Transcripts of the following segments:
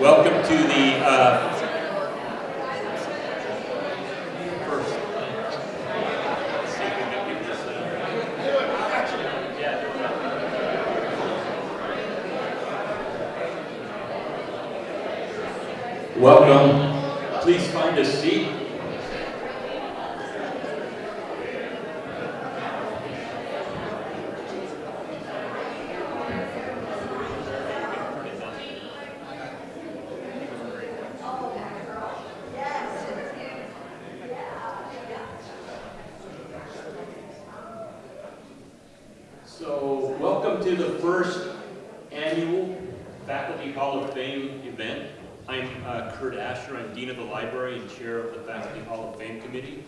Welcome to the uh, first. see if we can get this, uh, Welcome. Please find a seat. So, welcome to the first annual Faculty Hall of Fame event. I'm uh, Kurt Asher, I'm Dean of the Library and Chair of the Faculty Hall of Fame Committee.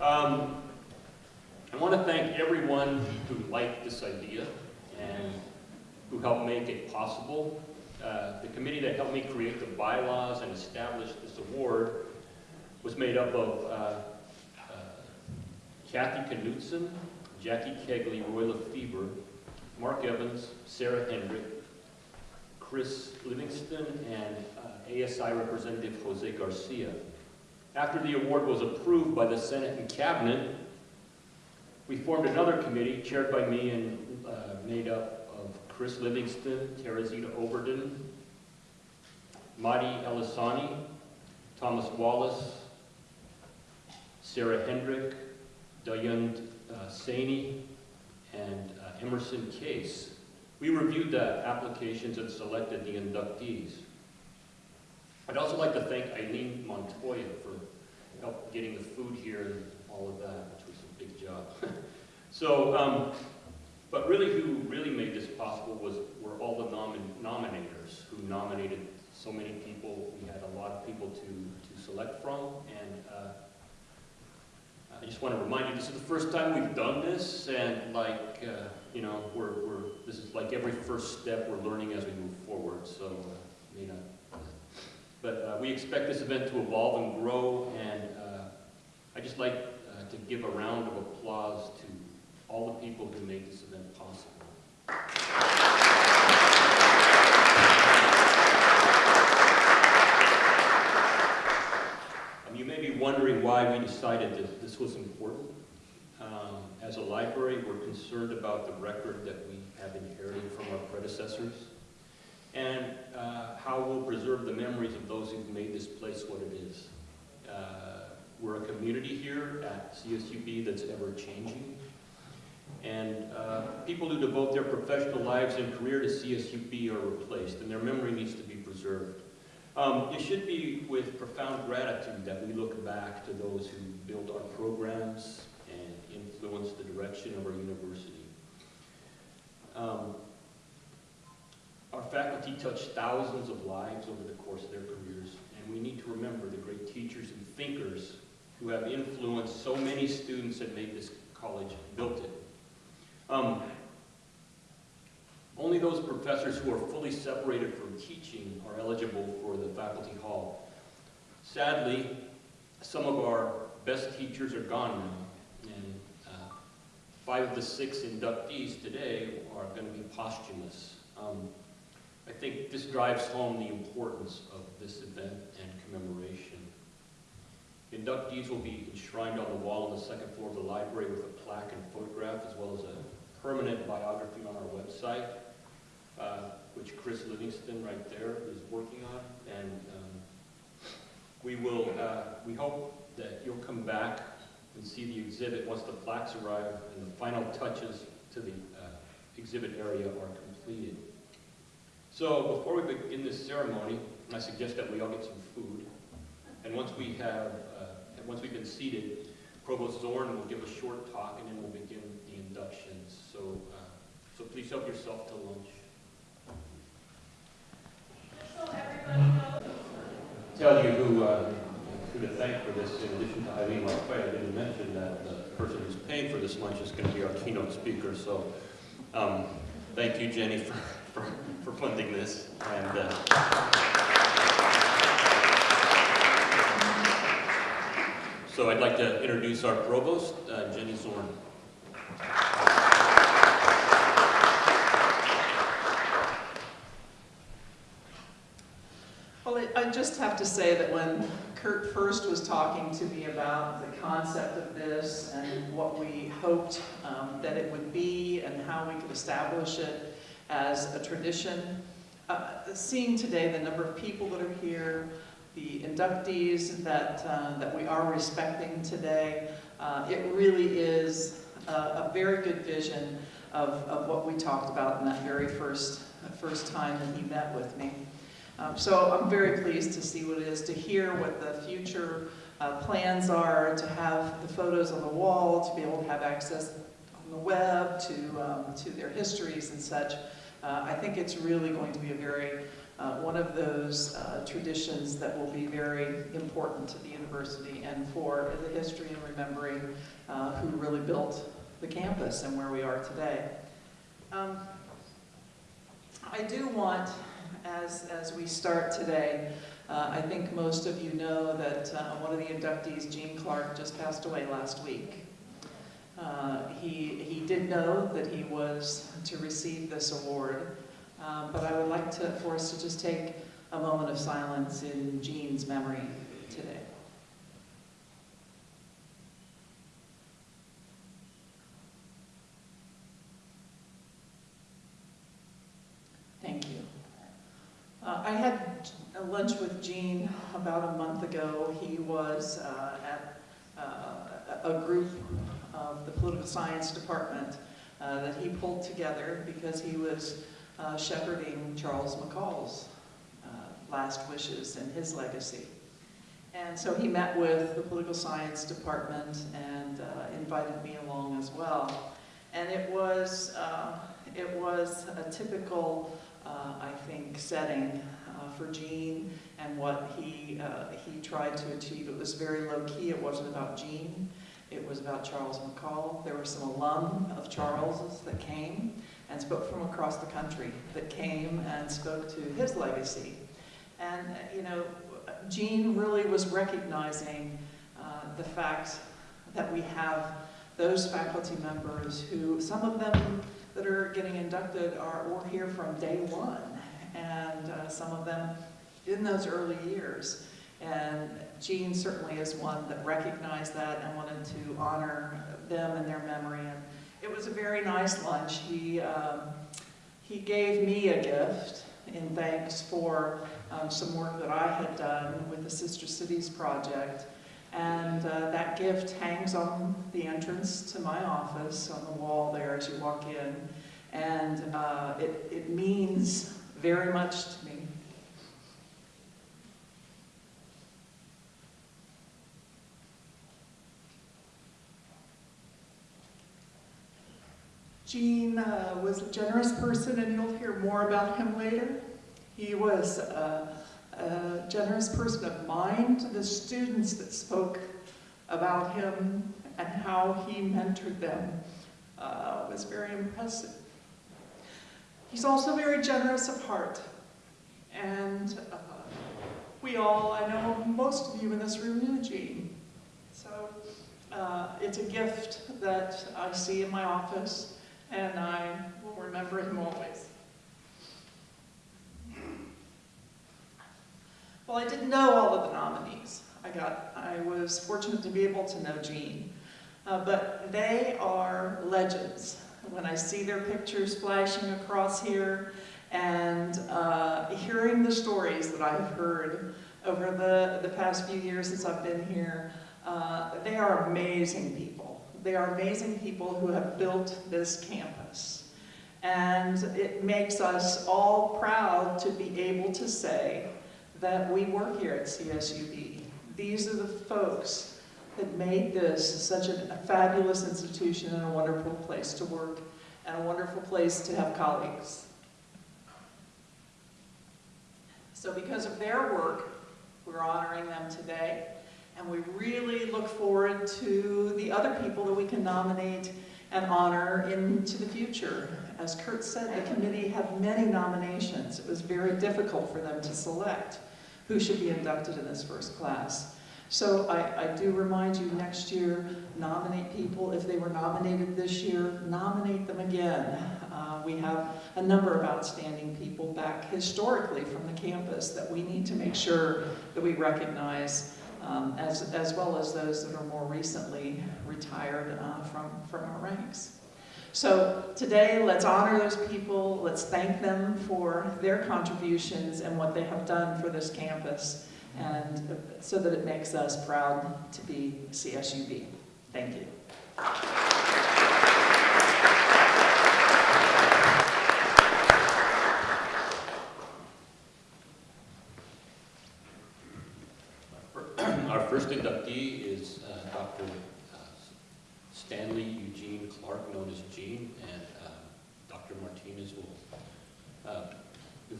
Um, I want to thank everyone who liked this idea and who helped make it possible. Uh, the committee that helped me create the bylaws and establish this award was made up of uh, uh, Kathy Knutson, Jackie Kegley, Roy Lefebvre, Mark Evans, Sarah Hendrick, Chris Livingston, and uh, ASI Representative Jose Garcia. After the award was approved by the Senate and Cabinet, we formed another committee chaired by me and uh, made up of Chris Livingston, Teresita Overden, Madi Elisani, Thomas Wallace, Sarah Hendrick, Dayund uh, Saney, and uh, Emerson Case. We reviewed the applications and selected the inductees. I'd also like to thank Eileen Montoya for help getting the food here and all of that, which was a big job. so, um, but really who really made this possible was were all the nomin nominators who nominated so many people. We had a lot of people to, to select from, and uh, I just want to remind you, this is the first time we've done this, and like, uh, you know, we're, we're, this is like every first step we're learning as we move forward, so, uh, may not. But uh, we expect this event to evolve and grow, and uh, I just like uh, to give a round of applause to all the people who made this event possible. Um, you may be wondering why we decided that this was important. Um, as a library, we're concerned about the record that we have inherited from our predecessors and uh, how we'll preserve the memories of those who've made this place what it is. Uh, we're a community here at CSUB that's ever changing. And uh, people who devote their professional lives and career to CSUB are replaced, and their memory needs to be preserved. Um, it should be with profound gratitude that we look back to those who built our programs and influenced the direction of our university. Um, our faculty touch thousands of lives over the course of their careers, and we need to remember the great teachers and thinkers who have influenced so many students and made this college, built it. Um, only those professors who are fully separated from teaching are eligible for the faculty hall. Sadly, some of our best teachers are gone now, and uh, five of the six inductees today are going to be posthumous. Um, I think this drives home the importance of this event and commemoration. Inductees will be enshrined on the wall on the second floor of the library with a plaque and photograph, as well as a permanent biography on our website, uh, which Chris Livingston right there is working on. And um, we will, uh, we hope that you'll come back and see the exhibit once the plaques arrive and the final touches to the uh, exhibit area are completed. So before we begin this ceremony, I suggest that we all get some food. And once we have, uh, once we've been seated, Provost Zorn will give a short talk and then we'll begin the inductions. So, uh, so please help yourself to lunch. Tell you who, uh, who to thank for this, in addition to Eileen Lafayette, I didn't mention that the person who's paying for this lunch is going to be our keynote speaker. So um, thank you, Jenny, for, for, for funding this. And uh, so I'd like to introduce our provost, uh, Jenny Zorn. Well, I- just have to say that when Kurt first was talking to me about the concept of this and what we hoped um, that it would be and how we could establish it as a tradition, uh, seeing today the number of people that are here, the inductees that, uh, that we are respecting today, uh, it really is a, a very good vision of, of what we talked about in that very first, first time that he met with me. Um, So I'm very pleased to see what it is, to hear what the future uh, plans are, to have the photos on the wall, to be able to have access on the web to, um, to their histories and such. Uh, I think it's really going to be a very, uh, one of those uh, traditions that will be very important to the university and for the history and remembering uh, who really built the campus and where we are today. Um, I do want, as, as we start today, uh, I think most of you know that uh, one of the inductees, Gene Clark, just passed away last week. Uh, he, he did know that he was to receive this award, um, but I would like to, for us to just take a moment of silence in Gene's memory today. Thank you. Uh, I had lunch with Gene about a month ago. He was uh, at uh, a group of the political science department uh, that he pulled together because he was uh, shepherding Charles McCall's uh, last wishes and his legacy. And so he met with the political science department and uh, invited me along as well. And it was, uh, it was a typical, I think, setting for Gene and what he, uh, he tried to achieve. It was very low-key. It wasn't about Gene. It was about Charles McCall. There were some alum of Charles's that came and spoke from across the country that came and spoke to his legacy. And, you know, Gene really was recognizing uh, the fact that we have those faculty members who, some of them that are getting inducted are, were here from day one, and uh, some of them in those early years. And Gene certainly is one that recognized that and wanted to honor them and their memory. And it was a very nice lunch. He, um, he gave me a gift in thanks for um, some work that I had done with the Sister Cities Project. And uh, that gift hangs on the entrance to my office on the wall there as you walk in. And uh, it, it means very much to me. Gene uh, was a generous person, and you'll hear more about him later. He was a, a generous person of mind. The students that spoke about him and how he mentored them uh, was very impressive. He's also very generous of heart. And uh, we all, I know most of you in this room knew Gene. So uh, it's a gift that I see in my office and I will remember him always. Well, I didn't know all of the nominees. I got, I was fortunate to be able to know Gene. Uh, but they are legends. When I see their pictures flashing across here and uh, hearing the stories that I've heard over the, the past few years since I've been here, uh, they are amazing people. They are amazing people who have built this campus. And it makes us all proud to be able to say that we work here at CSUB. These are the folks that made this such a fabulous institution and a wonderful place to work and a wonderful place to have colleagues. So because of their work, we're honoring them today. And we really look forward to the other people that we can nominate and honor into the future. As Kurt said, the committee had many nominations. It was very difficult for them to select who should be inducted in this first class. So I, I do remind you next year, nominate people. If they were nominated this year, nominate them again. Uh, We have a number of outstanding people back historically from the campus that we need to make sure that we recognize, um, as, as well as those that are more recently retired uh, from, from our ranks. So today, let's honor those people, let's thank them for their contributions and what they have done for this campus, and uh, so that it makes us proud to be CSUB. Thank you. Our first inductee is uh, Dr. uh, Stanley Eugene Clark, known as Gene, and uh, Dr. Martinez will, uh,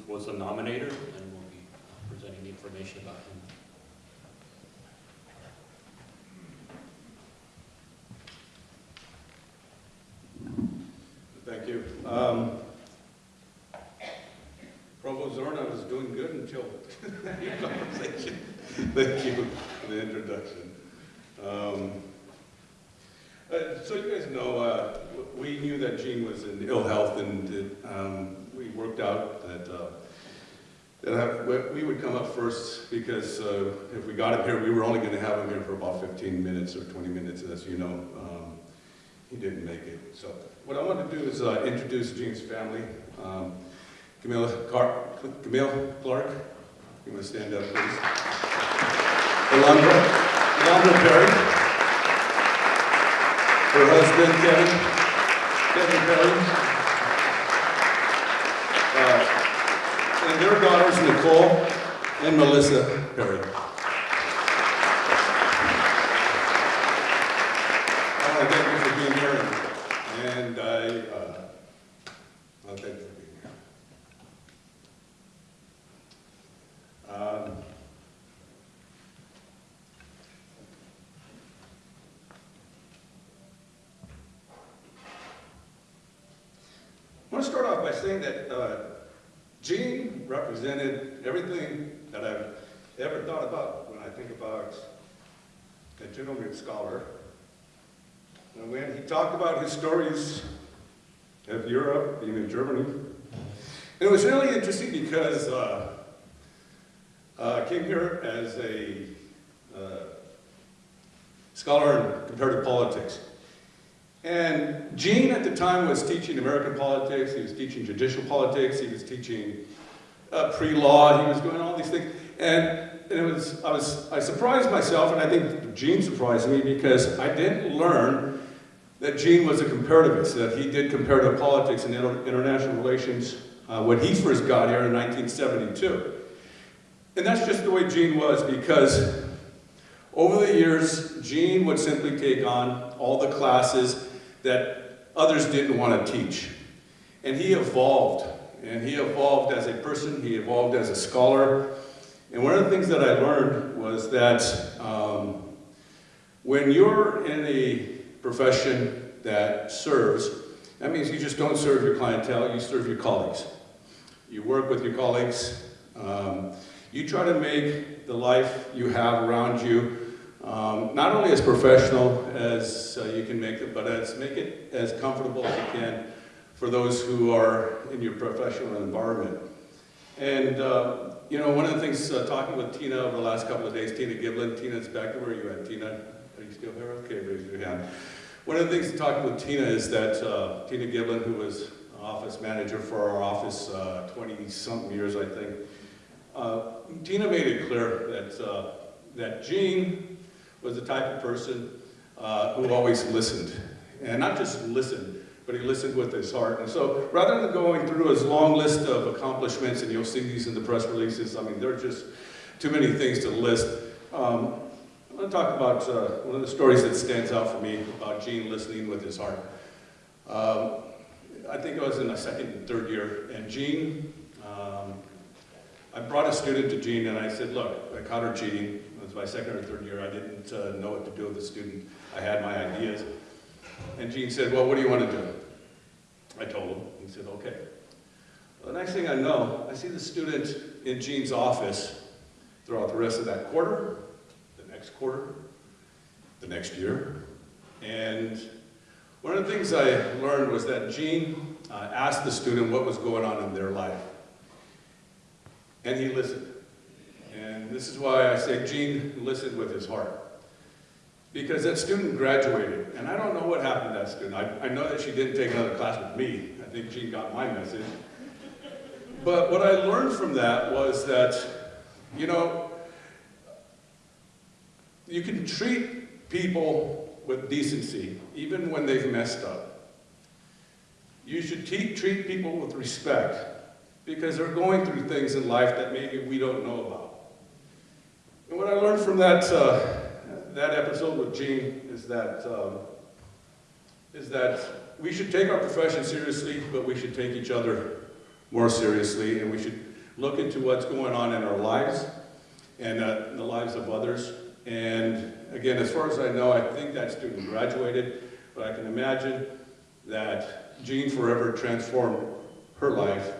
was the nominator and will be uh, presenting the information about him. Thank you. Um, Provost Zorna was doing good until your conversation. Thank you for the introduction. Um, uh, So you guys know, uh, we knew that Gene was in ill health and it, um, we worked out that uh, that we- would come up first because uh, if we got him here, we were only going to have him here for about 15 minutes or 20 minutes, as you know. He didn't make it. So what I want to do is uh, introduce Gene's family. Um, Camille, Car- Camille Clark, you want to stand up, please? Alondra, Alondra Perry. Her husband, Kevin, Kevin Perry. Uh, And their daughters, Nicole and Melissa Perry. I want to thank you for being here, and- and I, uh, I'll thank you for being here. Um, I saying that uh, Gene represented everything that I've ever thought about when I think about a gentleman scholar. And when he talked about his stories of Europe, even Germany, and it was really interesting because uh, uh, I came here as a uh, scholar in comparative politics. And Gene at the time was teaching American politics, he was teaching judicial politics, he was teaching uh, pre-law, he was doing all these things. And, and it was, I was, I surprised myself, and I think Gene surprised me because I didn't learn that Gene was a comparativist, that he did comparative politics and inter- international relations uh, when he first got here in 1972. And that's just the way Gene was because over the years, Gene would simply take on all the classes that others didn't want to teach. And he evolved. And he evolved as a person, he evolved as a scholar. And one of the things that I learned was that um, when you're in a profession that serves, that means you just don't serve your clientele, you serve your colleagues. You work with your colleagues. Um, you try to make the life you have around you um, not only as professional as uh, you can make it, but as make it as comfortable as you can for those who are in your professional environment. And uh, you know, one of the things uh, talking with Tina over the last couple of days, Tina Giblin, Tina's back. Where are you at, Tina? Are you still here? Okay, raise your hand. One of the things talking with Tina is that uh, Tina Giblin, who was office manager for our office 20-something years, I think, uh, Tina made it clear that, uh, that Gene was the type of person uh, who always listened. And not just listened, but he listened with his heart. And so rather than going through his long list of accomplishments, and you'll see these in the press releases, I mean, there are just too many things to list. Um, I want to talk about uh, one of the stories that stands out for me about Gene listening with his heart. Um, I think I was in my second and third year, and Gene, um, I brought a student to Gene and I said, look, I caught her cheating. Was my second or third year. I didn't uh, know what to do with the student. I had my ideas. And Gene said, well, what do you want to do? I told him. He said, okay. Well, the next thing I know, I see the student in Gene's office throughout the rest of that quarter, the next quarter, the next year. And one of the things I learned was that Gene uh, asked the student what was going on in their life. And he listened. And this is why I say Gene listened with his heart. Because that student graduated, and I don't know what happened to that student. I, I know that she didn't take another class with me. I think Gene got my message. But what I learned from that was that, you know, you can treat people with decency, even when they've messed up. You should treat people with respect, because they're going through things in life that maybe we don't know about. And what I learned from that, uh, that episode with Gene is that, um, is that we should take our profession seriously, but we should take each other more seriously, and we should look into what's going on in our lives and uh, the lives of others. And again, as far as I know, I think that student graduated, but I can imagine that Gene forever transformed her life.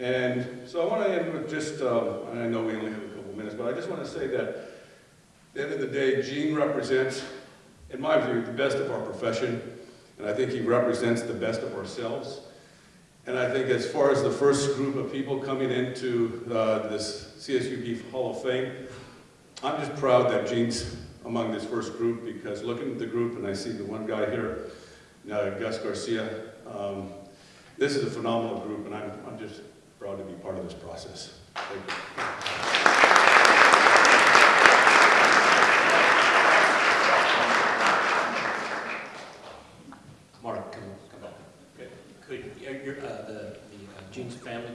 And so I want to end with just, um, I know we only have couple minutes, but I just want to say that at the end of the day, Gene represents, in my view, the best of our profession, and I think he represents the best of ourselves. And I think as far as the first group of people coming into uh, this CSUB Hall of Fame, I'm just proud that Gene's among this first group because looking at the group, and I see the one guy here, uh, Gus Garcia, um, this is a phenomenal group, and I'm, I'm just proud to be part of this process. Thank you. Mark, come, come up. Could, could, uh, your, uh, the, the uh, Gene's family please come up as well?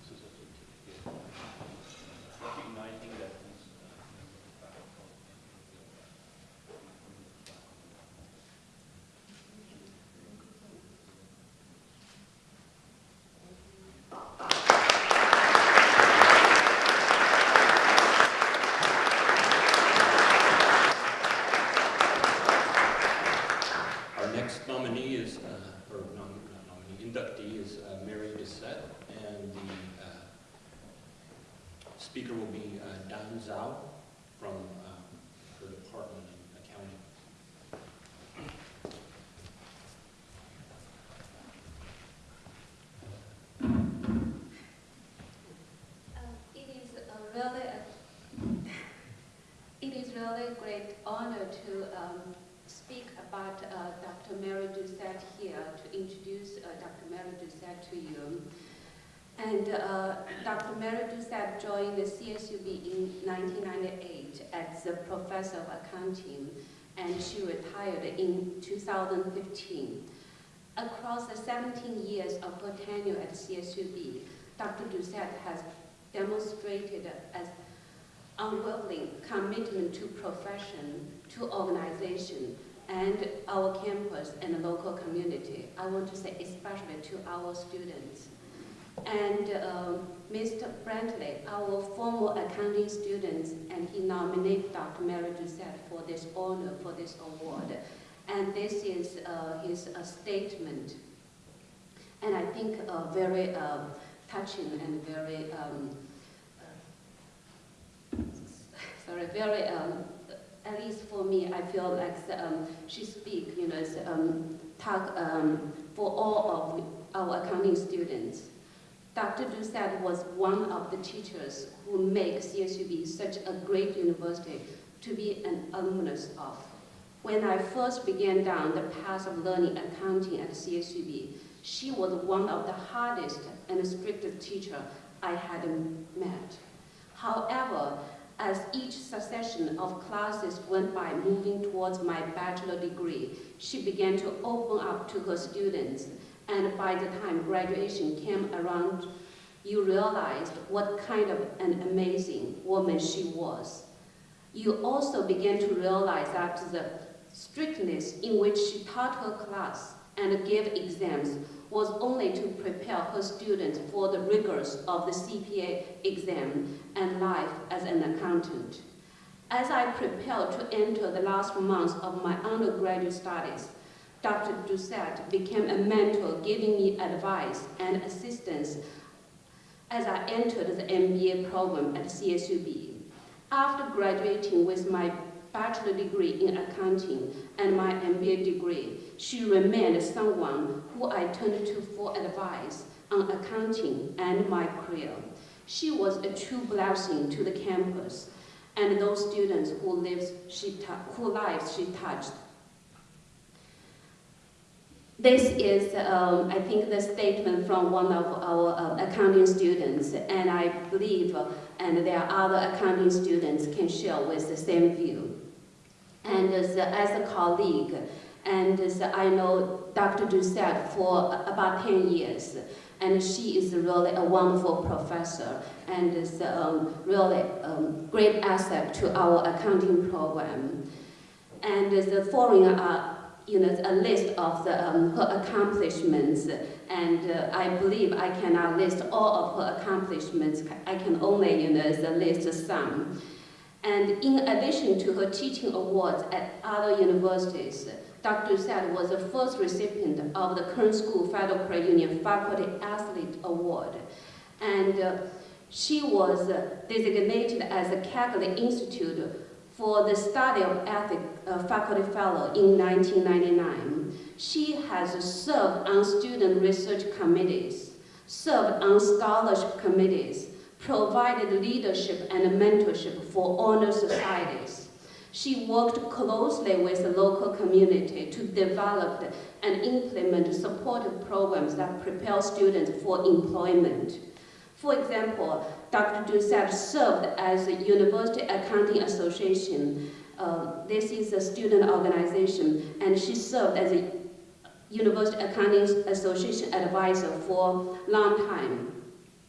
This is a certificate recognizing that these, uh, Our next nominee is, uh, or nom- not nominee, inductee is uh, Mary Bissette, and the uh, speaker will be uh, Dan Zhao from uh, her department in accounting. Uh, It is a really, a- it is really a great honor to um, speak about uh, Dr. Mary Doucette here, to introduce uh, Dr. Mary Doucette to you. And uh, Dr. Mary Doucette joined the CSUB in 1998 as a professor of accounting, and she retired in 2015. Across the 17 years of her tenure at CSUB, Dr. Doucette has demonstrated as unwavering commitment to profession, to organization, and our campus and local community. I want to say especially to our students. And um, Mr. Brantley, our former accounting student, and he nominated Dr. Mary Doucette for this honor, for this award. And this is uh, his uh, statement. And I think uh, very um, touching and very, um, uh, sorry, very, um, at least for me, I feel like um, she speaks, you know, um, talk um, for all of our accounting students. Dr. Doucette was one of the teachers who make CSUB such a great university to be an alumnus of. When I first began down the path of learning accounting at CSUB, she was one of the hardest and strictest teacher I had met. However, as each succession of classes went by moving towards my bachelor degree, she began to open up to her students. And by the time graduation came around, you realized what kind of an amazing woman she was. You also began to realize that the strictness in which she taught her class and gave exams was only to prepare her students for the rigors of the CPA exam and life as an accountant. As I prepared to enter the last months of my undergraduate studies, Dr. Doucette became a mentor, giving me advice and assistance as I entered the MBA program at CSUB. After graduating with my bachelor degree in accounting and my MBA degree, she remained someone who I turned to for advice on accounting and my career. She was a true blessing to the campus and those students who lives she who lives she touched. This is, um, I think, the statement from one of our uh, accounting students, and I believe, uh, and there are other accounting students can share with the same view. And as, as a colleague, and I know Dr. Doucette for about 10 years, and she is really a wonderful professor and is um, really um, great asset to our accounting program. And the following are you know, a list of the, um, her accomplishments, and uh, I believe I cannot list all of her accomplishments. I can only, you know, list some. And in addition to her teaching awards at other universities, Dr. Doucette was the first recipient of the Kern School Federal Credit Union Faculty Athlete Award. And uh, she was designated as a Kegley Institute for the study of ethics uh, faculty fellow in 1999. She has served on student research committees, served on scholarship committees, provided leadership and mentorship for honor societies. She worked closely with the local community to develop and implement supportive programs that prepare students for employment. For example, Dr. Doucette served as a University Accounting Association. Uh, this is a student organization, and she served as a University Accounting Association advisor for a long time.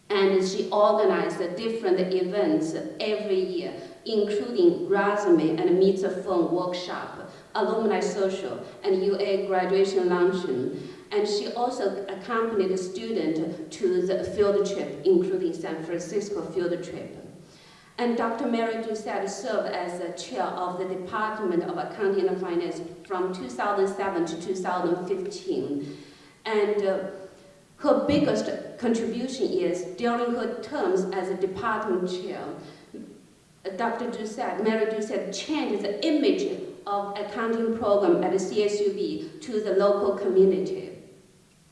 And she organized different events every year, including resume and meet the phone workshop, alumni social, and UA graduation luncheon. And she also accompanied the student to the field trip, including San Francisco field trip. And Dr. Mary Doucette served as the chair of the Department of Accounting and Finance from 2007 to 2015. And uh, her biggest contribution is during her terms as a department chair, Uh, Dr. Doucette, Mary Doucette changed the image of accounting program at the CSUB to the local community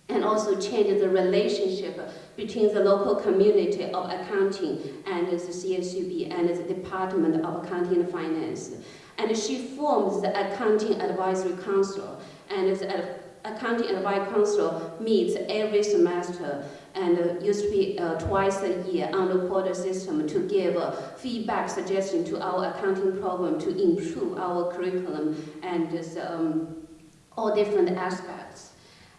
and also changed the relationship between the local community of accounting and the CSUB and the Department of Accounting and Finance. And she forms the Accounting Advisory Council, and the Accounting Advisory Council meets every semester and uh, used to be uh, twice a year on the quarter system to give uh, feedback suggestion to our accounting program to improve our curriculum and um, all different aspects.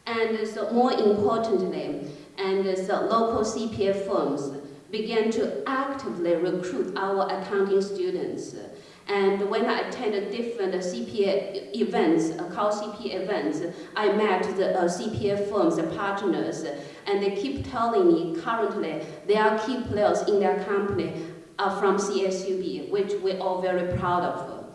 And so more importantly, and so local CPA firms began to actively recruit our accounting students. And when I attended different CPA events, uh, CPA events, I met the uh, CPA firms, the partners, and they keep telling me currently their key players in their company are from CSUB, which we're all very proud of.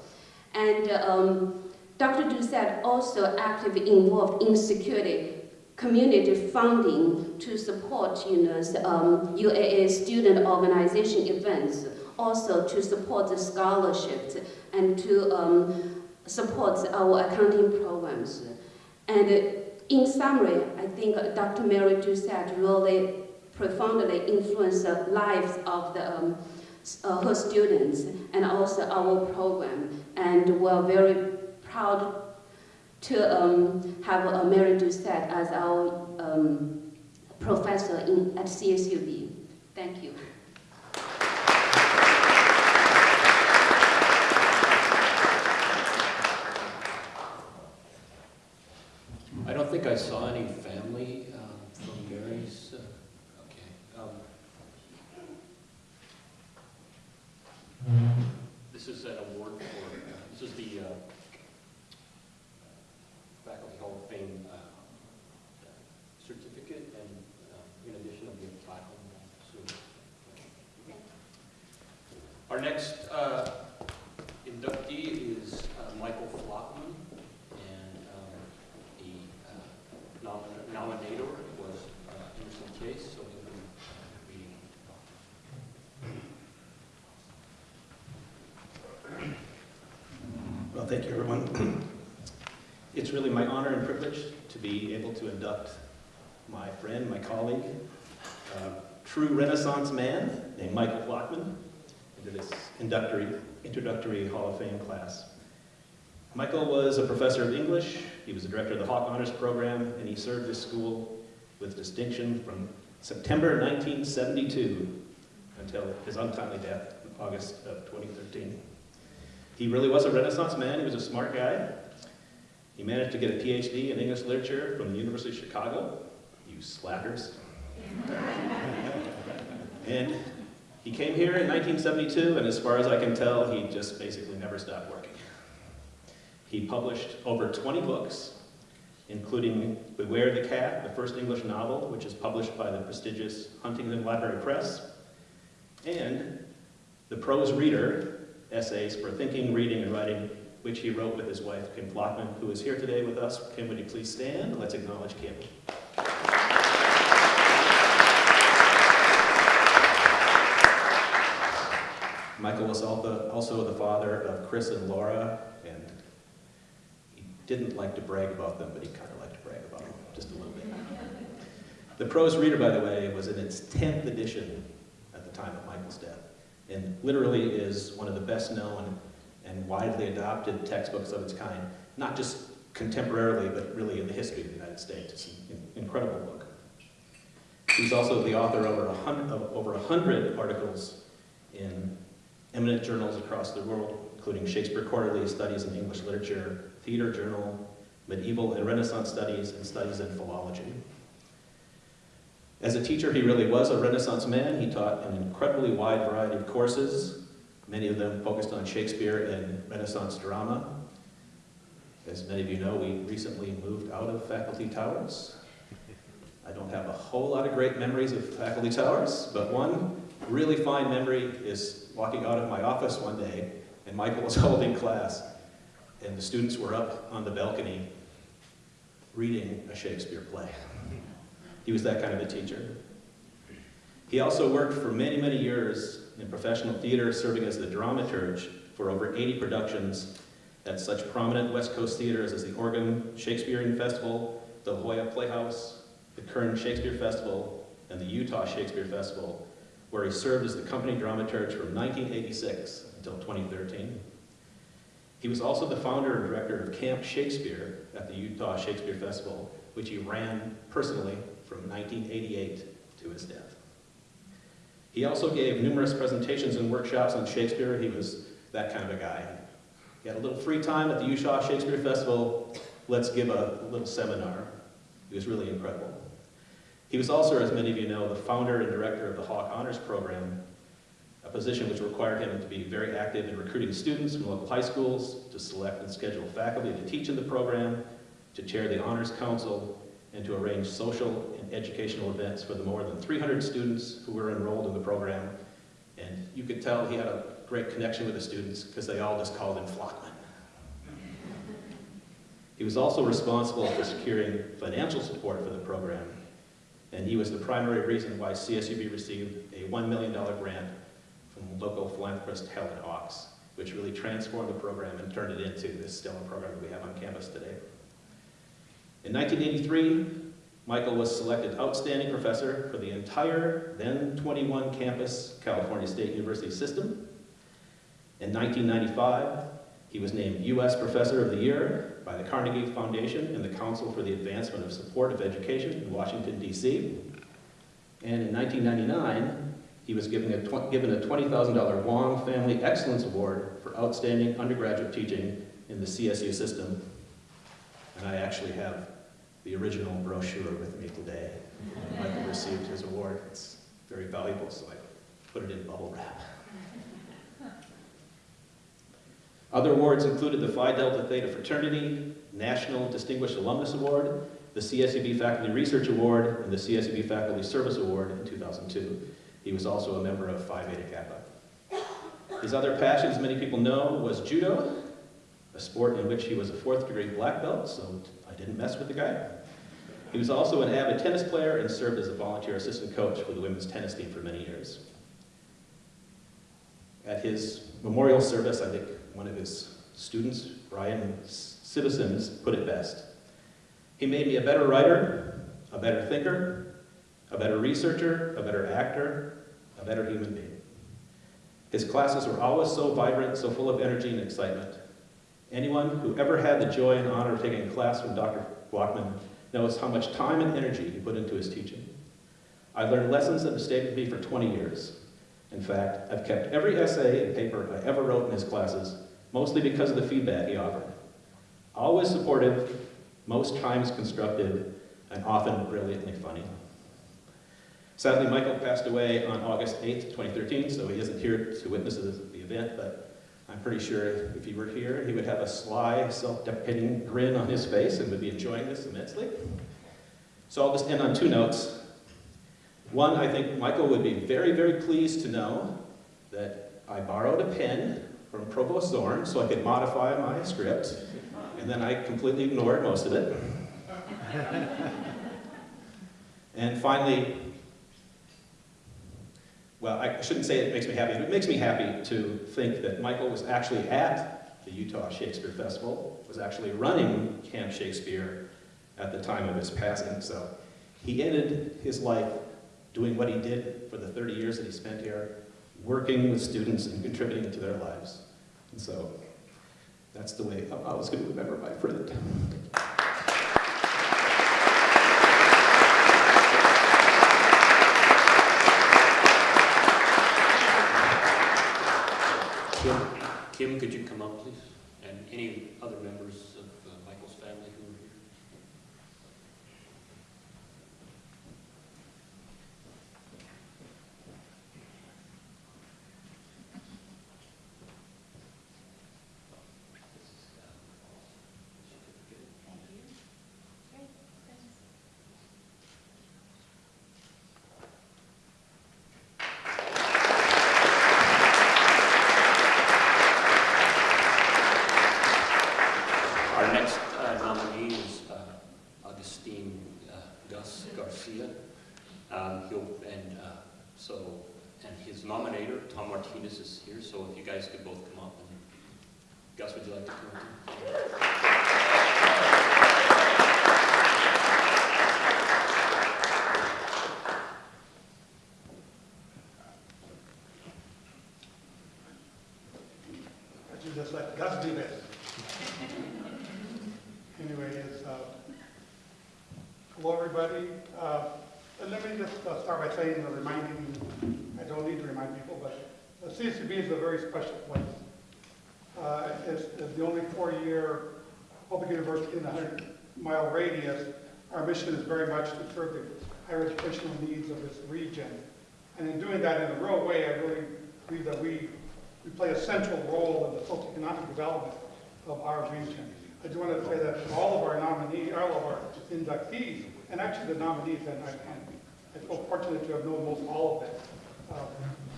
And um, Dr. Doucette also actively involved in security community funding to support you know, um, UAA student organization events, also to support the scholarships and to um, support our accounting programs. And in summary, I think Dr. Mary Doucette really profoundly influenced the lives of the, um, uh, her students and also our program. And we're very proud to um, have uh, Mary Doucette as our um, professor in, at CSUB. Thank you. I don't think I saw any family um, from Mary's, uh, okay. um, This is an award for, uh, this is the uh, Faculty Hall of Fame uh, certificate Our next uh, inductee is uh, Michael Flachmann, and um, the uh, nomin- nominator was uh, Emerson Case, so he'll be reading. Well, thank you, everyone. It's really my honor and privilege to be able to induct my friend, my colleague, uh, true Renaissance man named Michael Flockman into this introductory, Hall of Fame class. Michael was a professor of English, he was the director of the Hawk Honors Program, and he served his school with distinction from September 1972 until his untimely death in August of 2013. He really was a Renaissance man. He was a smart guy. He managed to get a PhD in English literature from the University of Chicago. You slackers. and he came here in 1972, and as far as I can tell, he just basically never stopped working. He published over 20 books, including Beware the Cat, the first English novel, which is published by the prestigious Huntington Library Press, and The Prose Reader, essays for thinking, reading, and writing, which he wrote with his wife, Kim Flachmann, who is here today with us. Kim, would you please stand? Let's acknowledge Kim. Michael was also the father of Chris and Laura, and he didn't like to brag about them, but he kind of liked to brag about them just a little bit. The Prose Reader, by the way, was in its 10th edition at the time of Michael's death and literally is one of the best known and widely adopted textbooks of its kind, not just contemporarily, but really in the history of the United States. It's an incredible book. He's also the author of over hundred, of over a hundred articles in eminent journals across the world, including Shakespeare Quarterly, Studies in English Literature, Theater Journal, Medieval and Renaissance Studies, and Studies in Philology. As a teacher, he really was a Renaissance man. He taught an incredibly wide variety of courses, many of them focused on Shakespeare and Renaissance drama. As many of you know, we recently moved out of Faculty Towers. I don't have a whole lot of great memories of Faculty Towers, but one really fine memory is walking out of my office one day, and Michael was holding class, and the students were up on the balcony reading a Shakespeare play. He was that kind of a teacher. He also worked for many, many years in professional theater, serving as the dramaturge for over 80 productions at such prominent West Coast theaters as the Oregon Shakespearean Festival, the Jolla Playhouse, the Kern Shakespeare Festival, and the Utah Shakespeare Festival, where he served as the company dramaturge from 1986 until 2013. He was also the founder and director of Camp Shakespeare at the Utah Shakespeare Festival, which he ran personally from 1988 to his death. He also gave numerous presentations and workshops on Shakespeare. He was that kind of a guy. He had a little free time at the Utah Shakespeare Festival. Let's give a little seminar. He was really incredible. He was also, as many of you know, the founder and director of the Hawk Honors Program, a position which required him to be very active in recruiting students from local high schools, to select and schedule faculty to teach in the program, to chair the Honors Council, and to arrange social and educational events for the more than 300 students who were enrolled in the program. And you could tell he had a great connection with the students because they all just called him Flachmann. He was also responsible for securing financial support for the program, and he was the primary reason why CSUB received a $1 million grant from local philanthropist Helen Hawks, which really transformed the program and turned it into this stellar program that we have on campus today. In 1983, Michael was selected outstanding professor for the entire then 21 campus California State University system. In 1995, he was named U.S. Professor of the Year by the Carnegie Foundation and the Council for the Advancement of Supportive Education in Washington, D.C. And in 1999, he was given a, given a $20,000 Wang Family Excellence Award for outstanding undergraduate teaching in the CSU system and I actually have the original brochure with me today. Michael received his award. It's very valuable, so I put it in bubble wrap. Other awards included the Phi Delta Theta Fraternity, National Distinguished Alumnus Award, the CSUB Faculty Research Award, and the CSUB Faculty Service Award in 2002. He was also a member of Phi Beta Kappa. His other passions, many people know, was judo, a sport in which he was a fourth degree black belt, so I didn't mess with the guy. He was also an avid tennis player and served as a volunteer assistant coach for the women's tennis team for many years. At his memorial service, I think one of his students, Brian Citizens, put it best. He made me a better writer, a better thinker, a better researcher, a better actor, a better human being. His classes were always so vibrant, so full of energy and excitement. Anyone who ever had the joy and honor of taking a class from Dr. Flachmann knows how much time and energy he put into his teaching. I learned lessons that have stayed with me for 20 years. In fact, I've kept every essay and paper I ever wrote in his classes, mostly because of the feedback he offered. Always supportive, most times constructive, and often brilliantly funny. Sadly, Michael passed away on August 8th, 2013, so he isn't here to witness the event, but I'm pretty sure if he were here, he would have a sly, self-deprecating grin on his face and would be enjoying this immensely. So I'll just end on two notes. One, I think Michael would be very, very pleased to know that I borrowed a pen from Provost Zorn so I could modify my script, and then I completely ignored most of it. and finally, well, I shouldn't say it makes me happy, but it makes me happy to think that Michael was actually at the Utah Shakespeare Festival, was actually running Camp Shakespeare at the time of his passing. So he ended his life doing what he did for the 30 years that he spent here, working with students and contributing to their lives. And so that's the way I was going to remember my friend. Kim, Kim, could you come up, please? And any other members of uh, Michael's family who are here? Our next uh, nominee is uh, Augustine uh, Gus Garcia. Um, He'll, and uh, so, and his nominator, Tom Martinez, is here, so if you guys could both come up. and Gus, would you like to come up? I should just let Gus do this. Anyway, it's, uh, hello, everybody. Uh, and Let me just uh, start by saying, or reminding, I don't need to remind people, but the CSUB is a very special place. Uh, It's it's the only four-year public university in a 100-mile radius. Our mission is very much to serve the higher educational needs of this region. And in doing that in a real way, I really believe that we we play a central role in the socioeconomic development of our region. I do want to say that all of our nominees, all of our inductees, and actually the nominees, and I, I feel fortunate to have known most all of them uh,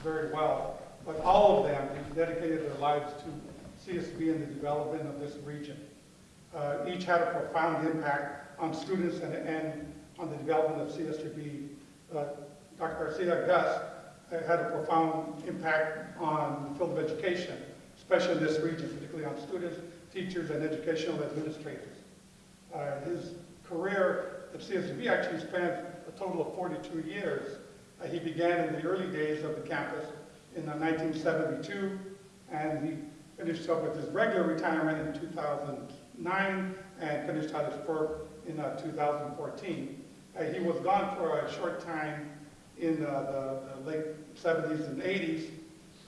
very well, but all of them have dedicated their lives to CSB and the development of this region. Uh, each had a profound impact on students and, and on the development of CSB. Uh, Dr. Garcia Gus uh, had a profound impact on the field of education, especially in this region, particularly on students, teachers, and educational administrators. Uh, his career at CSB actually spanned a total of 42 years. Uh, he began in the early days of the campus in uh, 1972, and he finished up with his regular retirement in 2009 and finished out his work in uh, 2014. Uh, he was gone for a short time in uh, the, the late 70s and 80s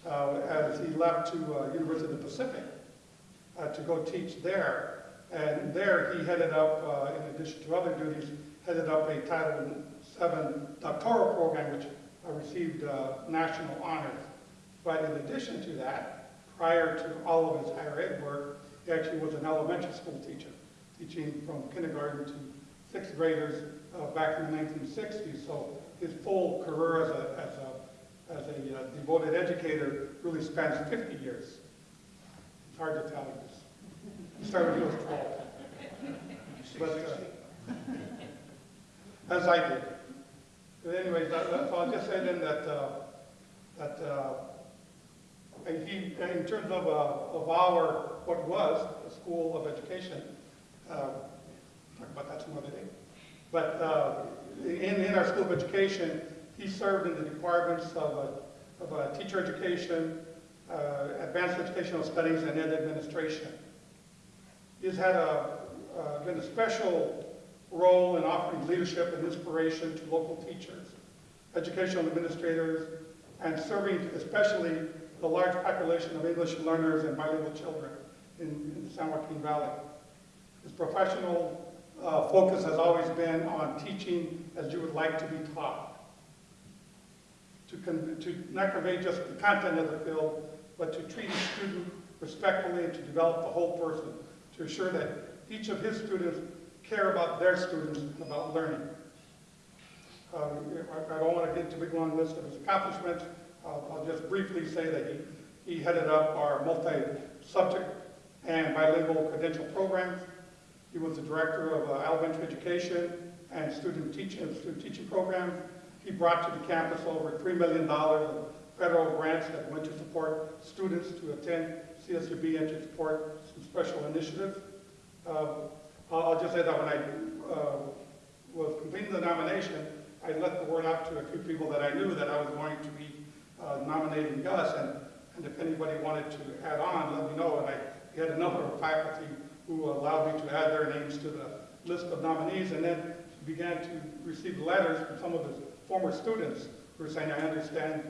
uh, as he left to University of the Pacific uh, to go teach there. And there he headed up, uh, in addition to other duties, headed up a Title VII doctoral program which uh, received uh, national honors. But in addition to that, prior to all of his higher ed work, he actually was an elementary school teacher, teaching from kindergarten to sixth graders uh, back in the 1960s. So his full career as a, as a as a uh, devoted educator really spans 50 years. Hard to tell. He started when he was 12. But, uh, as I did. But anyways, that- that- so I'll just say then that, uh, that uh, he, in terms of, uh, of our, what was the school of education, uh, talk about that some other day. But uh, in, in our school of education, he served in the departments of, uh, of uh, teacher education, uh, advanced educational studies, and ed administration. He's had a, uh, been a special role in offering leadership and inspiration to local teachers, educational administrators, and serving especially the large population of English learners and bilingual children in, in the San Joaquin Valley. His professional uh, focus has always been on teaching as you would like to be taught. To, to not convey just the content of the field, but to treat each student respectfully and to develop the whole person, to assure that each of his students care about their students and about learning. Uh, I I don't want to get into a big long list of his accomplishments. I'll I'll just briefly say that he, he headed up our multi-subject and bilingual credential programs. He was the director of uh, elementary education and student teaching, student teaching programs. He brought to the campus over $3 million federal grants that went to support students to attend CSUB and to support some special initiatives. Uh, I'll just say that when I uh, was completing the nomination, I let the word out to a few people that I knew that I was going to be uh, nominating Gus, and, and if anybody wanted to add on, let me know. And I had a number of faculty who allowed me to add their names to the list of nominees, and then began to receive letters from some of his former students who were saying, I understand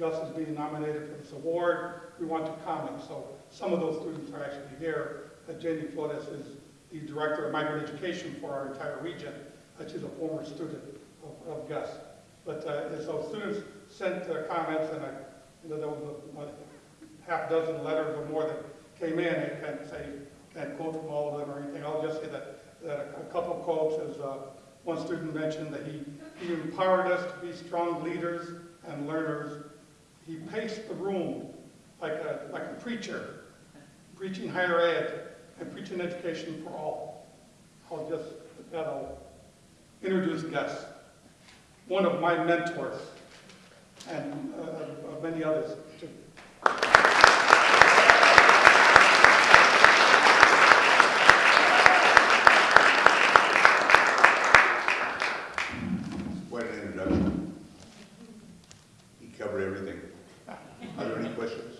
Gus is being nominated for this award, we want to comment. So some of those students are actually here. Uh, Jenny Flores is the Director of Migrant Education for our entire region. Uh, She's a former student of, of Gus. But, uh, so students sent uh, comments, and I, you know, there was a, what, half dozen letters or more that came in. I can't say, can't quote from all of them or anything. I'll just say that, that a couple quotes is, uh, one student mentioned that he, he empowered us to be strong leaders and learners. He paced the room like a, like a preacher, preaching higher ed and preaching education for all. I'll just, that'll introduce Gus, one of my mentors, and uh, of many others too. What an introduction. He covered everything. Are there any questions?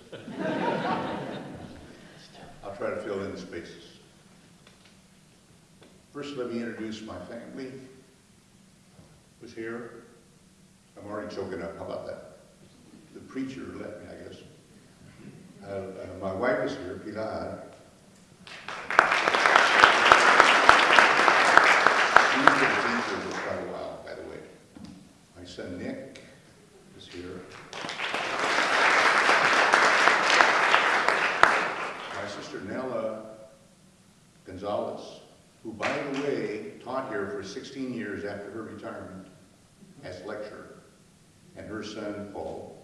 I'll try to fill in the spaces. First, let me introduce my family. Who's here? I'm already choking up. How about that? The preacher let me, I guess. Uh, uh, my wife is here, Pilar. She's been a teacher for quite a while, by the way. My son Nick is here. My sister Nella Gonzalez, who, by the way, taught here for 16 years after her retirement as lecturer, and her son Paul.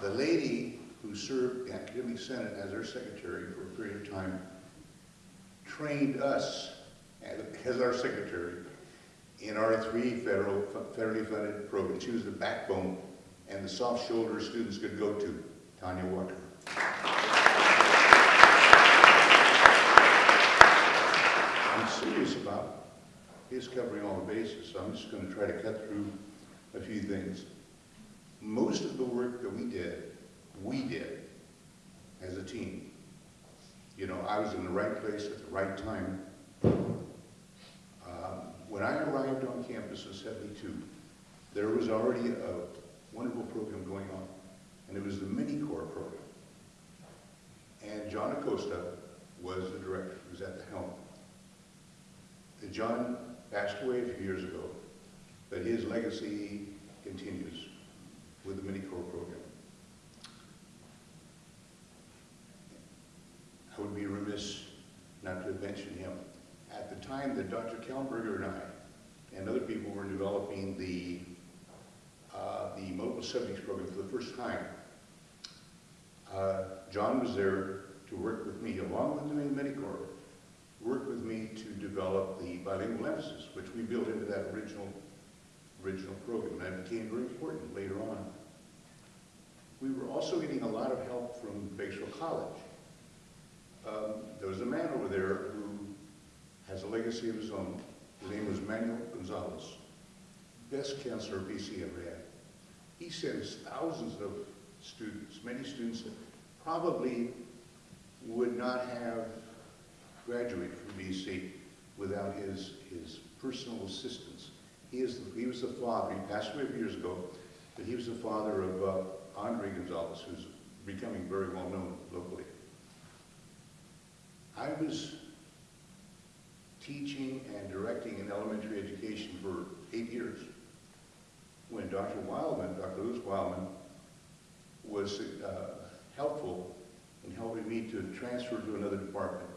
The lady who served the Academic Senate as our secretary for a period of time trained us as our secretary in our three federal, federally funded programs. She was the backbone and the soft shoulder students could go to, Tanya Walker. I'm serious about his covering all the bases, so I'm just going to try to cut through a few things. Most of the work that we did, we did as a team. You know, I was in the right place at the right time. Um, When I arrived on campus in 72, there was already a wonderful program going on, and it was the Mini-Corps program. And John Acosta was the director, he was at the helm. And John passed away a few years ago, but his legacy continues with the Mini-Corps program. I would be remiss not to mention him. At the time that Dr. Kallenberger and I and other people were developing the, uh, the multiple subjects program for the first time. Uh, John was there to work with me, along with the Mini-Corps, work with me to develop the bilingual emphasis, which we built into that original, original program. That became very important later on. We were also getting a lot of help from Bakersfield College. Um, there was a man over there who has a legacy of his own. His name was Manuel Gonzalez, best counselor BC ever had. He sends thousands of students, many students that probably would not have graduated from BC without his, his personal assistance. He, is the, he was the father, he passed away a few years ago, but he was the father of uh, Andre Gonzalez, who's becoming very well known locally. I was teaching and directing in elementary education for eight years when Dr. Wildman, Dr. Lewis Wildman, was uh, helpful in helping me to transfer to another department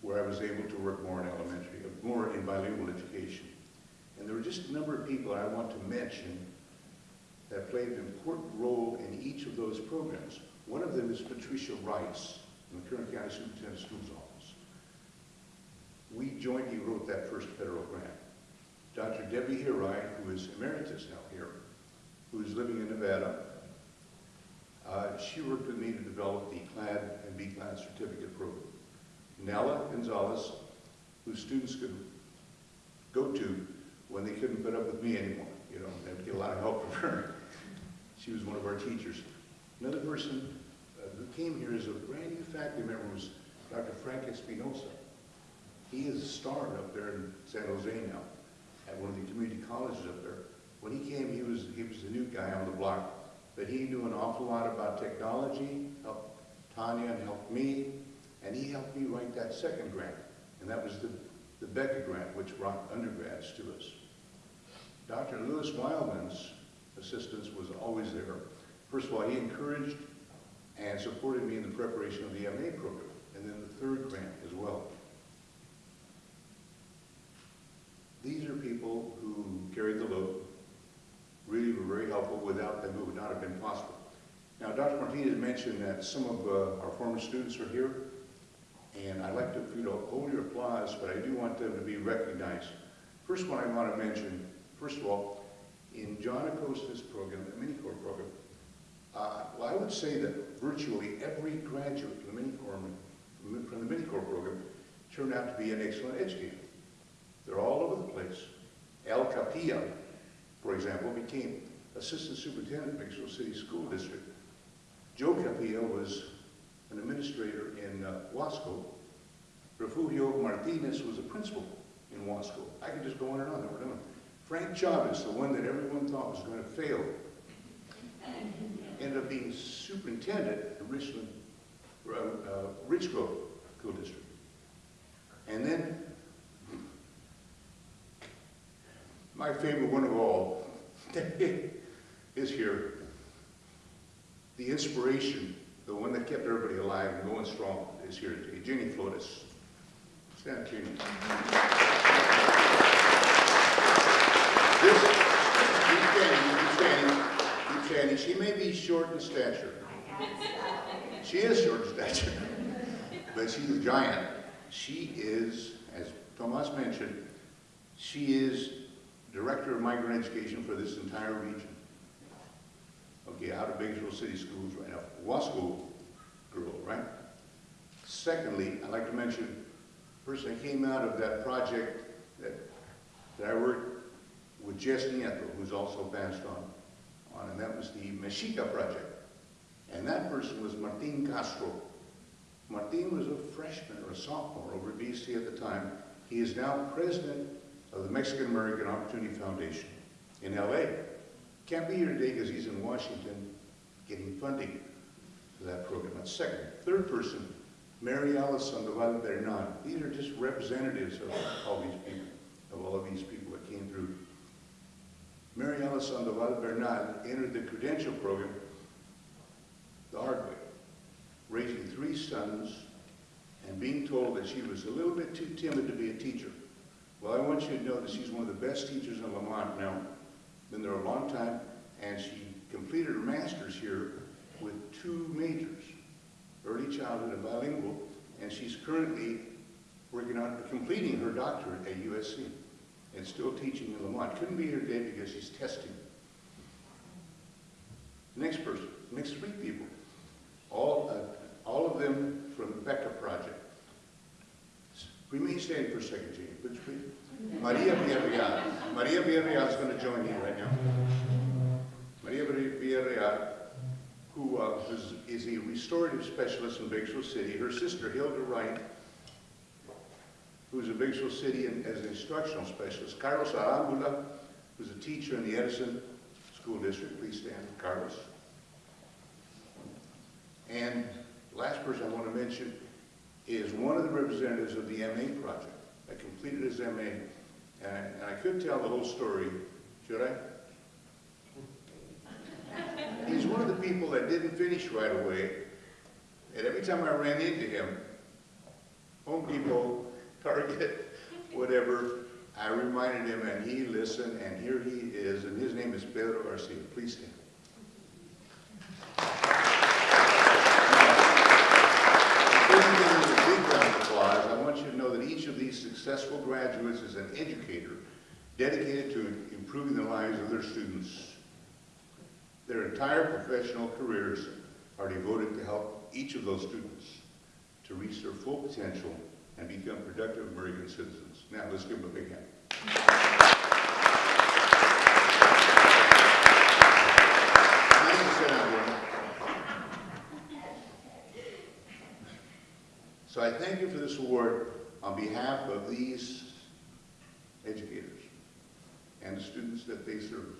where I was able to work more in elementary, more in bilingual education. And there were just a number of people I want to mention that played an important role in each of those programs. One of them is Patricia Rice in the Kern County Superintendent's Schools Office. We jointly wrote that first federal grant. Dr. Debbie Hirai, who is emeritus now here, who is living in Nevada, uh, she worked with me to develop the CLAD and B-CLAD certificate program. Nella Gonzalez, whose students could go to when they couldn't put up with me anymore. You know, they would get a lot of help from her. She was one of our teachers. Another person who came here as a brand new faculty member was Dr. Frank Espinosa. He is a star up there in San Jose now, at one of the community colleges up there. When he came, he was, he was the new guy on the block, but he knew an awful lot about technology, helped Tanya and helped me, and he helped me write that second grant, and that was the, the Becca grant, which brought undergrads to us. Dr. Lewis Wildman's assistance was always there. First of all, he encouraged and supported me in the preparation of the MA program, and then the third grant as well. These are people who carried the load, really were very helpful. Without them, it would not have been possible. Now, Dr. Martinez mentioned that some of uh, our former students are here, and I'd like to, you know, hold your applause, but I do want them to be recognized. First one I want to mention, first of all, in John Acosta's program, the Mini-Corps program, uh, well, I would say that virtually every graduate from the Mini-Corps, from the Mini-Corps program turned out to be an excellent educator. They're all over the place. El Capilla, for example, became assistant superintendent of Bakersfield City School District. Joe Capilla was an administrator in uh, Wasco. Refugio Martinez was a principal in Wasco. I could just go on and on, we're done. Frank Chavez, the one that everyone thought was going to fail, ended up being superintendent of Richland, uh, uh, Richgrove School District. And then, my favorite one of all is here. The inspiration, the one that kept everybody alive and going strong is here today. Jenny Flores. Stand up, Jenny. This, keep standing, keep standing, keep standing. She may be short in stature. She is short in stature, but she's a giant. She is, as Tomas mentioned, she is Director of Migrant Education for this entire region. Okay, out of Bakersfield City Schools right now. Wasco girl, right? Secondly, I'd like to mention, person that came out of that project that, that I worked with Jess Nieto, who's also passed on, on, and that was the Mexica project. And that person was Martin Castro. Martin was a freshman or a sophomore over at BC at the time. He is now president of the Mexican American Opportunity Foundation in LA. Can't be here today because he's in Washington getting funding for that program. That's second. Third person, Mary Alice Sandoval Bernal. These are just representatives of all these people, of all of these people. Mary Sandoval Bernal entered the credential program the hard way, raising three sons and being told that she was a little bit too timid to be a teacher. Well, I want you to know that she's one of the best teachers in Lamont now. Been there a long time, and she completed her master's here with two majors, early childhood and bilingual, and she's currently working on completing her doctorate at USC and still teaching in Lamont. Couldn't be here today because she's testing. Next person, next three people, all, uh, all of them from the Becca Project. Remain standing for a second, would you please? Maria Villarreal. Maria Villarreal is going to join you right now. Maria Villarreal, who uh, is, is a restorative specialist in Bakersfield City. Her sister, Hilda Wright, who's in Bakersfield City and as an instructional specialist. Carlos Arambula, who's a teacher in the Edison School District. Please stand, Carlos. And last person I want to mention is one of the representatives of the MA project that completed his MA. And, and I could tell the whole story, should I? He's one of the people that didn't finish right away. And every time I ran into him, Home Depot, Target, whatever, I reminded him and he listened and here he is and his name is Pedro Garcia. Please stand. I want you to know that each of these successful graduates is an educator dedicated to improving the lives of their students. Their entire professional careers are devoted to help each of those students to reach their full potential and become productive American citizens. Now, let's give them a big hand. So I thank you for this award on behalf of these educators and the students that they serve.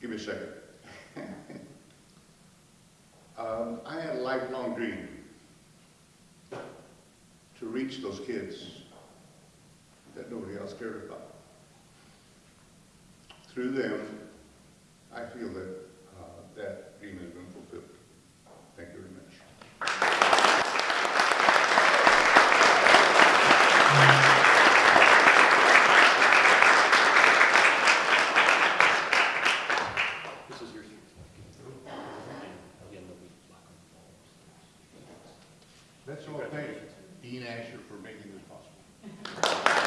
Give me a second. um, I had a lifelong dream reach those kids that nobody else cared about. Through them, I feel that uh, that dream has been fulfilled. Thank you very much. This is yours. Again, there'll be black on the Let's all thank Dean Asher for making this possible.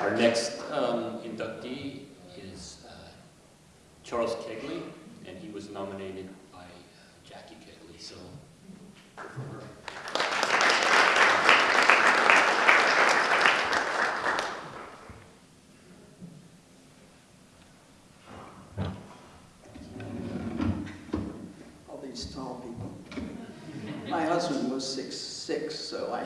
Our next um, inductee is uh, Charles Kegley, and he was nominated by uh, Jackie Kegley, so. all these tall people. My husband was six six, so I.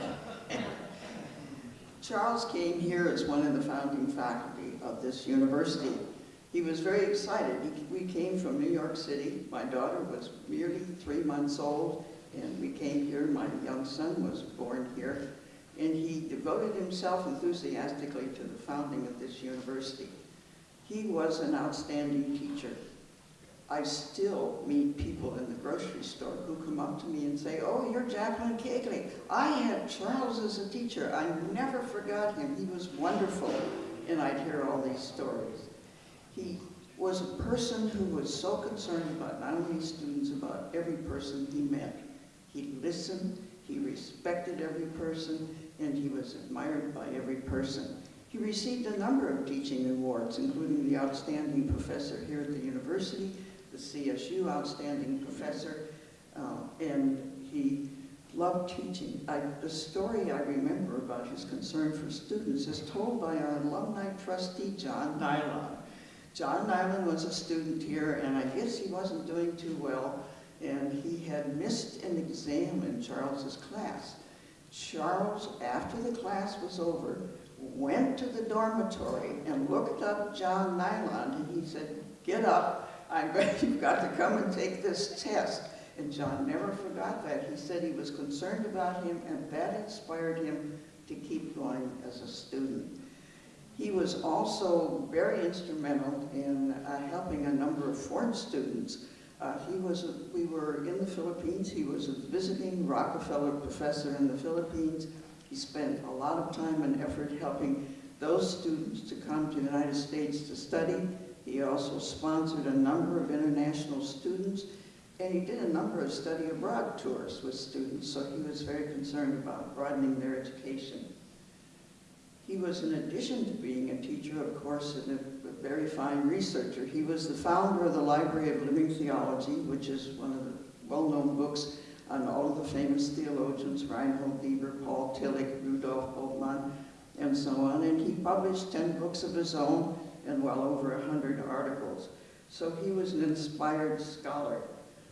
Charles came here as one of the founding faculty of this university. He was very excited. He- We came from New York City. My daughter was merely three months old, and we came here. My young son was born here, and he devoted himself enthusiastically to the founding of this university. He was an outstanding teacher. I still meet people in the grocery store who come up to me and say, oh, you're Jacqueline Kegley. I had Charles as a teacher. I never forgot him. He was wonderful. And I'd hear all these stories. He was a person who was so concerned about not only students, about every person he met. He listened, he respected every person, and he was admired by every person. He received a number of teaching awards, including the Outstanding Professor here at the university, the CSU Outstanding Professor, uh, and he loved teaching. I, the story I remember about his concern for students is told by our alumni trustee, John Nilon. John Nyland was a student here, and I guess he wasn't doing too well, and he had missed an exam in Charles's class. Charles, after the class was over, went to the dormitory and looked up John Nyland, and he said, get up, I'm going, you've got to come and take this test. And John never forgot that. He said he was concerned about him, and that inspired him to keep going as a student. He was also very instrumental in uh, helping a number of foreign students Uh, He was, a- we were in the Philippines, he was a visiting Rockefeller professor in the Philippines. He spent a lot of time and effort helping those students to come to the United States to study. He also sponsored a number of international students, and he did a number of study abroad tours with students, so he was very concerned about broadening their education. He was, in addition to being a teacher, of course, and a, a very fine researcher. He was the founder of the Library of Living Theology, which is one of the well-known books on all of the famous theologians, Reinhold Niebuhr, Paul Tillich, Rudolf Bultmann, and so on. And he published 10 books of his own and well over 100 articles. So he was an inspired scholar.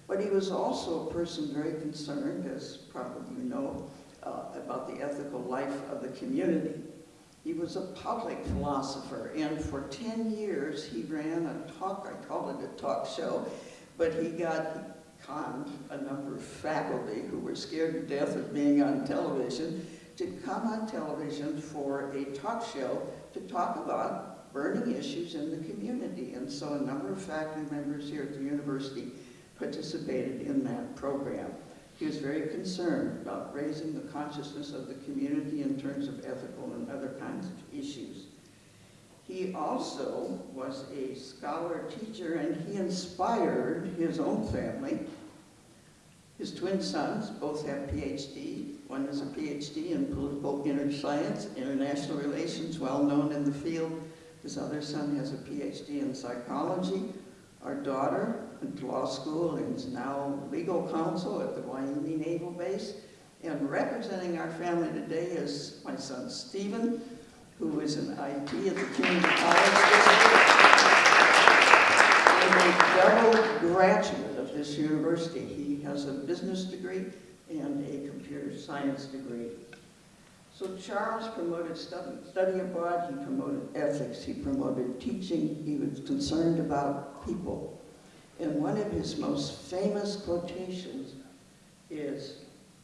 But he was also a person very concerned, as probably you know, uh, about the ethical life of the community. He was a public philosopher, and for 10 years he ran a talk, I call it a talk show, but he got conned a number of faculty who were scared to death of being on television to come on television for a talk show to talk about burning issues in the community. And so a number of faculty members here at the university participated in that program. He was very concerned about raising the consciousness of the community in terms of ethical and other kinds of issues. He also was a scholar teacher and he inspired his own family. His twin sons both have PhD. One is a PhD in political inter science, international relations, well known in the field. His other son has a PhD in psychology. Our daughter went to law school and is now legal counsel at the Wyoming Naval Base. And representing our family today is my son Stephen, who is an IT at the Community College District. And a double graduate of this university. He has a business degree and a computer science degree. So Charles promoted study, study abroad, he promoted ethics, he promoted teaching, he was concerned about people. And one of his most famous quotations is,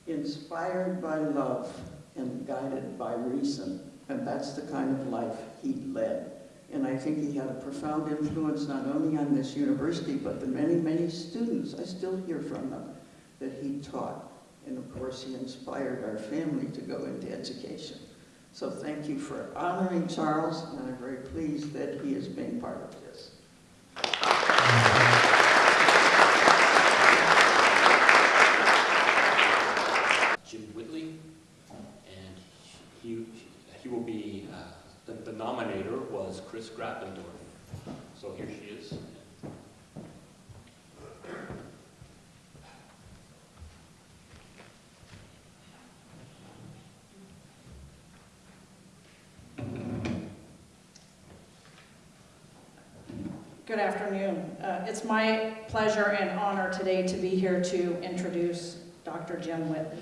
inspired by love and guided by reason. And that's the kind of life he led. And I think he had a profound influence not only on this university, but the many, many students, I still hear from them, that he taught. And of course, he inspired our family to go into education. So thank you for honoring Charles, and I'm very pleased that he is being part of this. Jim Whitley, and he, he will be, uh, the the nominator was Chris Grappendorf. So here she is. Good afternoon. Uh, It's my pleasure and honor today to be here to introduce Dr. Jim Whitley.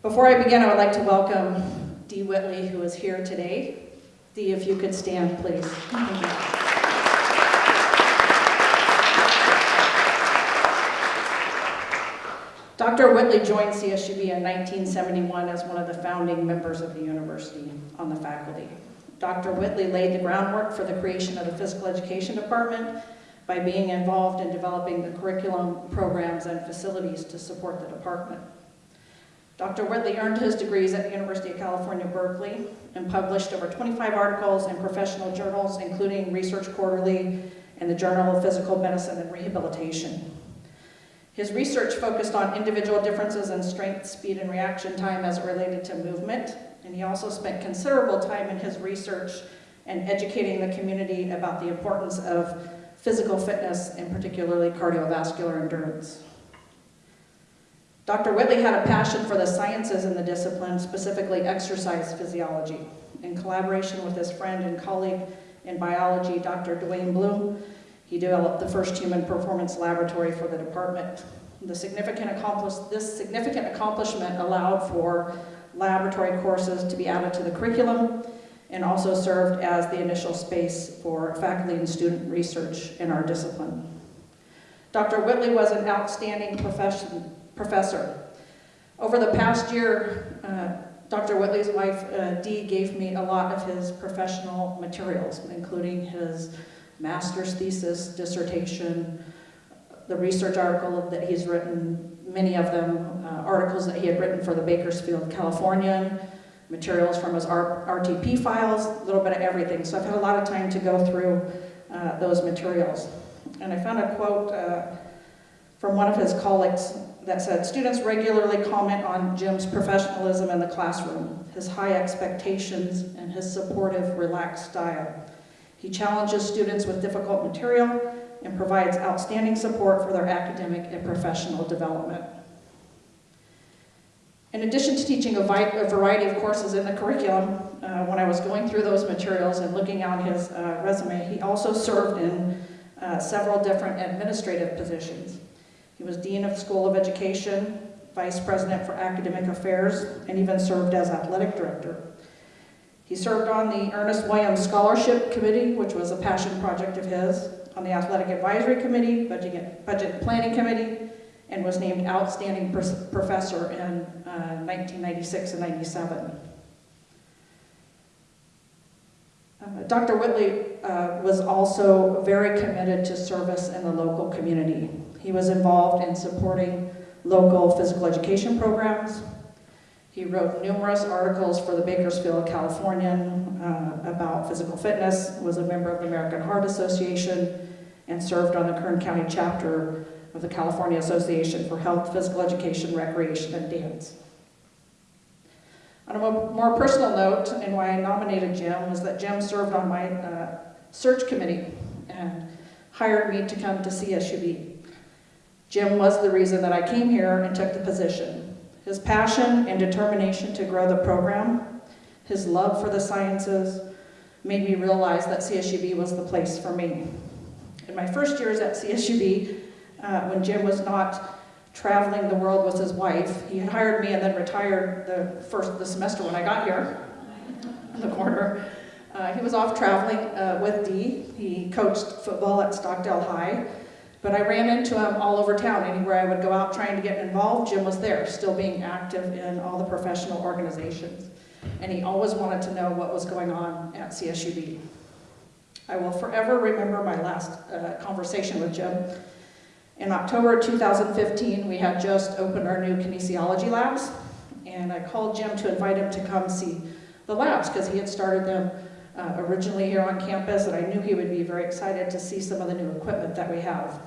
Before I begin, I would like to welcome Dee Whitley, who is here today. Dee, if you could stand, please. Dr. Whitley joined CSUB in 1971 as one of the founding members of the university on the faculty. Dr. Whitley laid the groundwork for the creation of the physical education department by being involved in developing the curriculum, programs, and facilities to support the department. Dr. Whitley earned his degrees at the University of California, Berkeley, and published over 25 articles in professional journals, including Research Quarterly and the Journal of Physical Medicine and Rehabilitation. His research focused on individual differences in strength, speed, and reaction time as it related to movement, and he also spent considerable time in his research and educating the community about the importance of physical fitness and particularly cardiovascular endurance. Dr. Whitley had a passion for the sciences in the discipline, specifically exercise physiology. In collaboration with his friend and colleague in biology, Dr. Dwayne Bloom, he developed the first human performance laboratory for the department. The significant this significant accomplishment allowed for laboratory courses to be added to the curriculum and also served as the initial space for faculty and student research in our discipline. Dr. Whitley was an outstanding professor. Over the past year, uh, Dr. Whitley's wife, uh, Dee, gave me a lot of his professional materials, including his master's thesis, dissertation, the research article that he's written, many of them uh, articles that he had written for the Bakersfield Californian, materials from his RTP files, a little bit of everything. So I've had a lot of time to go through uh, those materials. And I found a quote uh, from one of his colleagues that said, students regularly comment on Jim's professionalism in the classroom, his high expectations, and his supportive, relaxed style. He challenges students with difficult material and provides outstanding support for their academic and professional development. In addition to teaching a, a variety of courses in the curriculum, uh, when I was going through those materials and looking on his uh, resume, he also served in uh, several different administrative positions. He was Dean of School of Education, Vice President for Academic Affairs, and even served as Athletic Director. He served on the Ernest Williams Scholarship Committee, which was a passion project of his, on the Athletic Advisory Committee, Budget Budget Planning Committee, and was named Outstanding Professor in uh, 1996 and 97. Uh, Dr. Whitley uh, was also very committed to service in the local community. He was involved in supporting local physical education programs. He wrote numerous articles for the Bakersfield Californian uh, about physical fitness, was a member of the American Heart Association, and served on the Kern County chapter of the California Association for Health, Physical Education, Recreation, and Dance. On a more personal note, and why I nominated Jim, was that Jim served on my uh, search committee and hired me to come to CSUB. Jim was the reason that I came here and took the position. His passion and determination to grow the program, his love for the sciences, made me realize that CSUB was the place for me. In my first years at CSUB, uh, when Jim was not traveling the world with his wife, he had hired me and then retired the first the semester when I got here in the corner. Uh, he was off traveling uh, with Dee. He coached football at Stockdale High. But I ran into him all over town. Anywhere I would go out trying to get involved, Jim was there, still being active in all the professional organizations. And he always wanted to know what was going on at CSUB. I will forever remember my last uh, conversation with Jim. In October 2015, we had just opened our new kinesiology labs, and I called Jim to invite him to come see the labs because he had started them uh, originally here on campus, and I knew he would be very excited to see some of the new equipment that we have.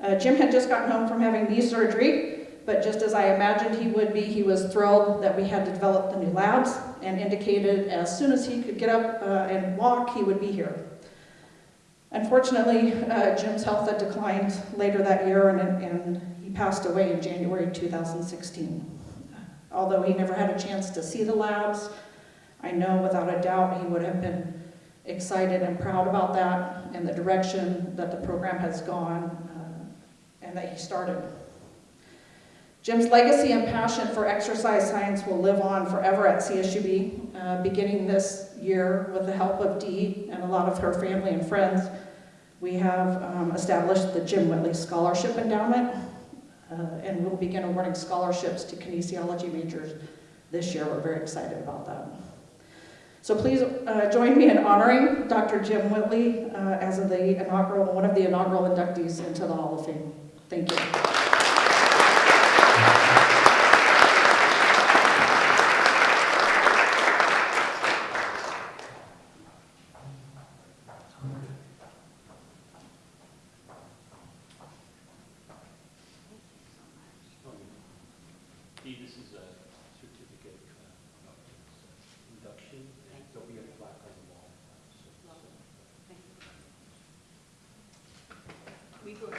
Uh, Jim had just gotten home from having knee surgery, but just as I imagined he would be, he was thrilled that we had developed the new labs and indicated as soon as he could get up uh, and walk, he would be here. Unfortunately, uh, Jim's health had declined later that year and, and he passed away in January 2016. Although he never had a chance to see the labs, I know without a doubt he would have been excited and proud about that and the direction that the program has gone uh, and that he started. Jim's legacy and passion for exercise science will live on forever at CSUB, uh, beginning this year with the help of Dee and a lot of her family and friends. We have um, established the Jim Whitley Scholarship Endowment, uh, and we'll begin awarding scholarships to kinesiology majors this year. We're very excited about that. So please uh, join me in honoring Dr. Jim Whitley uh, as the inaugural, one of the inaugural inductees into the Hall of Fame. Thank you. Dee, this is a certificate uh, of induction, and there'll be a plaque on the wall. We go to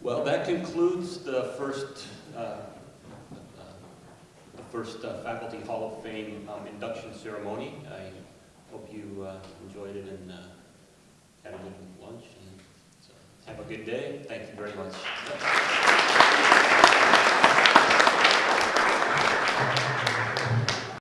Well, that concludes the first, uh, uh, the first uh, Faculty Hall of Fame um, induction ceremony.